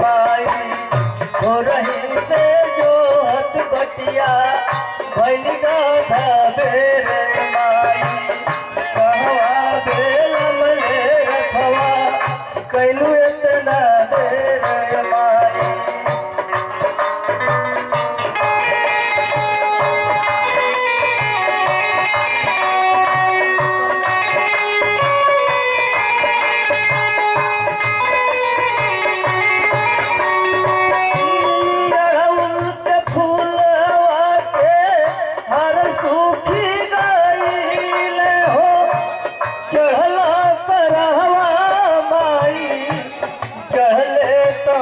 माई हो रही से जो हथ बटिया भैली गाधा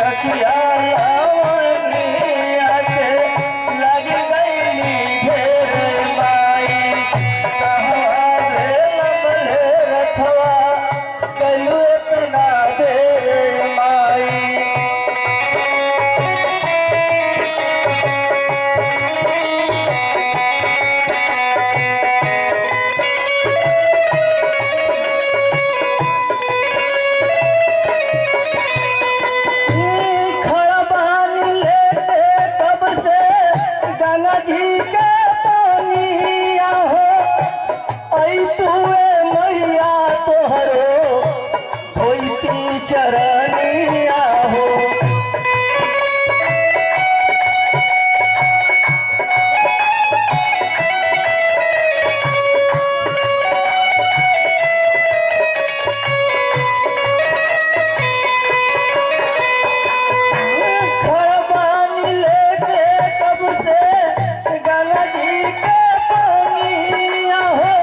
Chacoalhar